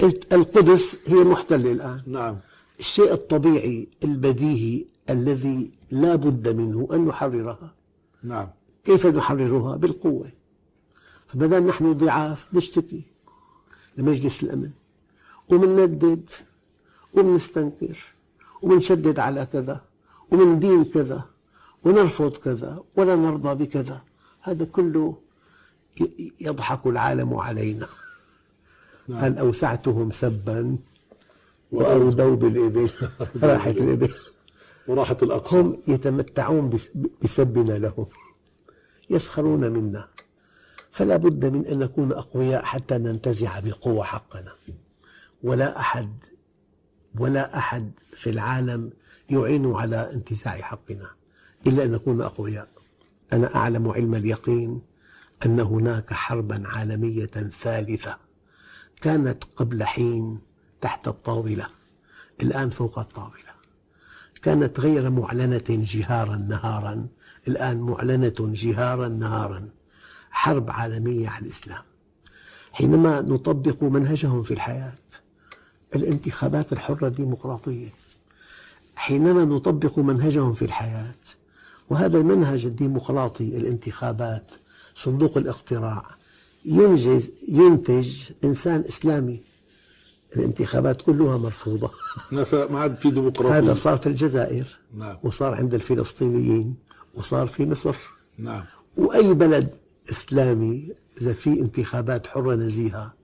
قلت القدس هي محتلة الآن. نعم. الشيء الطبيعي البديهي الذي لا بد منه أن نحررها. نعم. كيف نحررها؟ بالقوة. فما دام نحن ضعاف نشتكي لمجلس الأمن. ومنندد ومنستنكر ومنشدد على كذا ومندين كذا ونرفض كذا ولا نرضى بكذا. هذا كله يضحك العالم علينا. نعم. هل أوسعتهم سبا؟ وأودوا بالإبل. راحت الإبل. وراحة الأقصى. هم يتمتعون بس- بسبنا لهم. يسخرون منا. فلا بد من أن نكون أقوياء حتى ننتزع بالقوة حقنا. ولا أحد ولا أحد في العالم يعين على انتزاع حقنا. إلا أن نكون أقوياء. أنا أعلم علم اليقين أن هناك حربا عالمية ثالثة. كانت قبل حين تحت الطاولة الآن فوق الطاولة. كانت غير معلنة جهارا نهارا الآن معلنة جهارا نهارا. حرب عالمية على الإسلام. حينما نطبق منهجهم في الحياة الانتخابات الحرة الديمقراطية. حينما نطبق منهجهم في الحياة وهذا المنهج الديمقراطي الانتخابات صندوق الاقتراع ينجز ينتج إنسان إسلامي. الانتخابات كلها مرفوضة. ما عاد في ديمقراطية. هذا صار في الجزائر نعم. وصار عند الفلسطينيين وصار في مصر. نعم. وأي بلد إسلامي إذا في انتخابات حرة نزيهة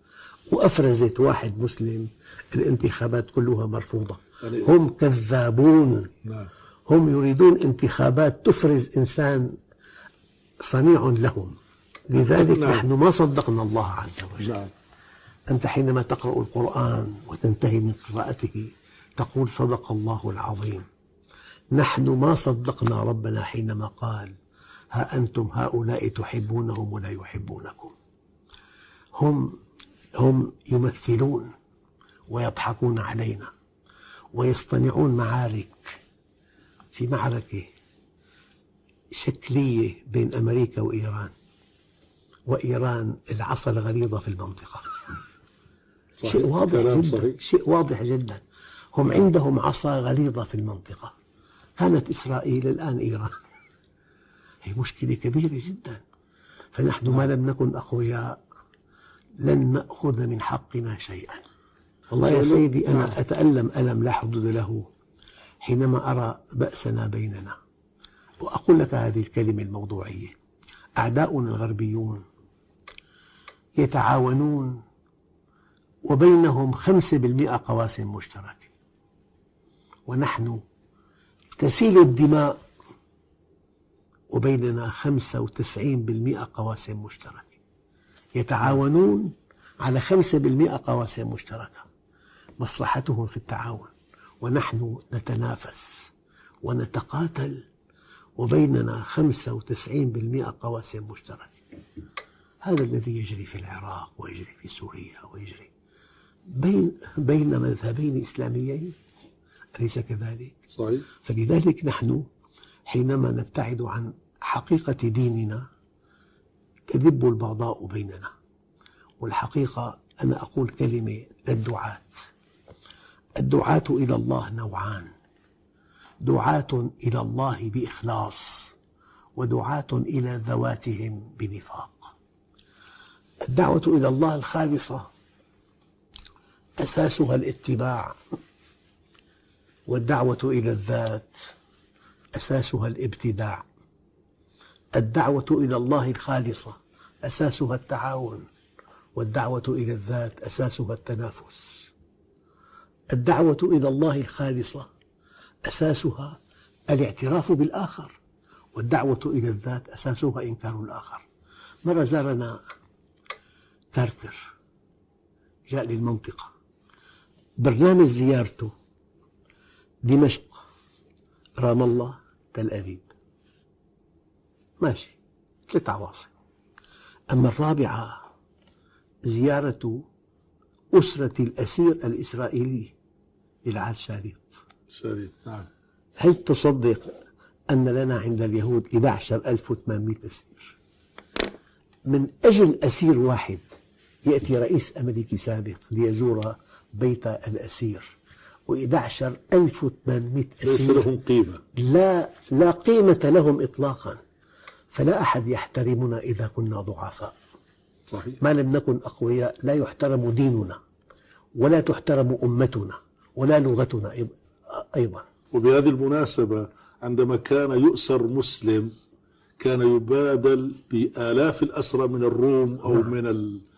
وأفرزت واحد مسلم الانتخابات كلها مرفوضة. يعني- هم كذابون. نعم. هم يريدون انتخابات تفرز إنسان صنيع لهم. لذلك نعم. نحن ما صدقنا الله عز وجل. نعم. أنت حينما تقرأ القرآن وتنتهي من قراءته تقول صدق الله العظيم. نحن ما صدقنا ربنا حينما قال ها أنتم هؤلاء تحبونهم ولا يحبونكم. هم هم يمثلون ويضحكون علينا ويصطنعون معارك في معركة شكلية بين أمريكا وإيران. وإيران العصا الغليظة في المنطقة. صحيح. شيء واضح جدا صحيح. شيء واضح جدا. هم عندهم عصا غليظة في المنطقة. كانت إسرائيل الآن إيران. هي مشكلة كبيرة جدا. فنحن ما لم نكن أقوياء. لن نأخذ من حقنا شيئا. والله يا نعم. سيدي أنا أتألم ألم لا حدود له حينما أرى بأسنا بيننا. وأقول لك هذه الكلمة الموضوعية. أعداؤنا الغربيون يتعاونون وبينهم خمسة بالمئة قواسم مشتركة. ونحن تسيل الدماء وبيننا خمسة وتسعين بالمئة قواسم مشتركة. يتعاونون على خمسة بالمئة قواسم مشتركة. مصلحتهم في التعاون. ونحن نتنافس ونتقاتل وبيننا خمسة وتسعين بالمئة قواسم مشتركة. هذا الذي يجري في العراق ويجري في سوريا ويجري بين بين مذهبين إسلاميين أليس كذلك؟ صحيح. فلذلك نحن حينما نبتعد عن حقيقة ديننا تدب البغضاء بيننا. والحقيقة أنا أقول كلمة للدعاة الدعاة إلى الله نوعان. دعاة إلى الله بإخلاص ودعاة إلى ذواتهم بنفاق. الدعوة إلى الله الخالصة أساسها الاتباع والدعوة إلى الذات أساسها الابتداع الدعوة إلى الله الخالصة أساسها التعاون والدعوة إلى الذات أساسها التنافس الدعوة إلى الله الخالصة أساسها الاعتراف بالآخر والدعوة إلى الذات أساسها إنكار الآخر مرة زارنا كارتر جاء للمنطقة. برنامج زيارته دمشق رام الله تل أبيب. ماشي ثلاث عواصم أما الرابعة زيارة أسرة الأسير الإسرائيلي للعال شاريط شديد نعم. هل تصدق أن لنا عند اليهود 11800 أسير؟ من أجل أسير واحد يأتي رئيس أمريكي سابق ليزور بيت الأسير. و11 1800 ليس أسير. لهم قيمة. لا لا قيمة لهم إطلاقا. فلا أحد يحترمنا إذا كنا ضعفاء. صحيح. ما لم نكن أقوياء لا يحترم ديننا ولا تحترم أمتنا ولا لغتنا أيض- أيضا. وبهذه المناسبة عندما كان يؤسر مسلم كان يبادل بآلاف الأسرى من الروم أو من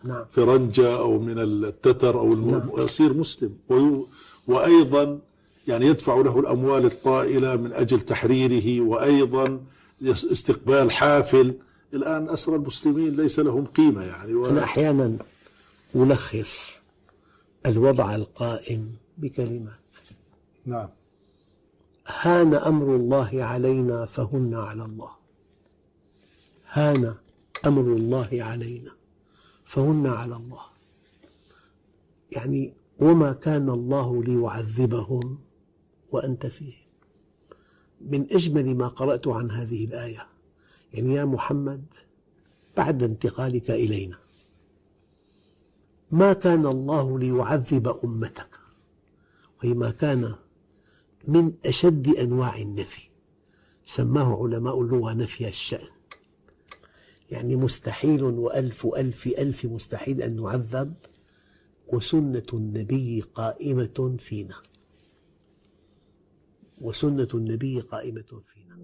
نعم. الفرنجة أو من التتر أو. نعم. يصير مسلم وي... وأيضا يعني يدفع له الأموال الطائلة من أجل تحريره وأيضا استقبال حافل الآن أسرى المسلمين ليس لهم قيمة يعني و... أنا أحيانا ألخص الوضع القائم بكلمات نعم هان أمر الله علينا فهن على الله هان أمر الله علينا فهن على الله. يعني وما كان الله ليعذبهم وأنت فيهم من أجمل ما قرأت عن هذه الآية يعني يا محمد بعد انتقالك إلينا ما كان الله ليعذب أمتك؟ وهي ما كان من أشد أنواع النفي سماه علماء اللغة نفي الشأن. يعني مستحيل وألف ألف ألف مستحيل أن نعذب وسنة النبي قائمة فينا. وسنة النبي قائمة فينا.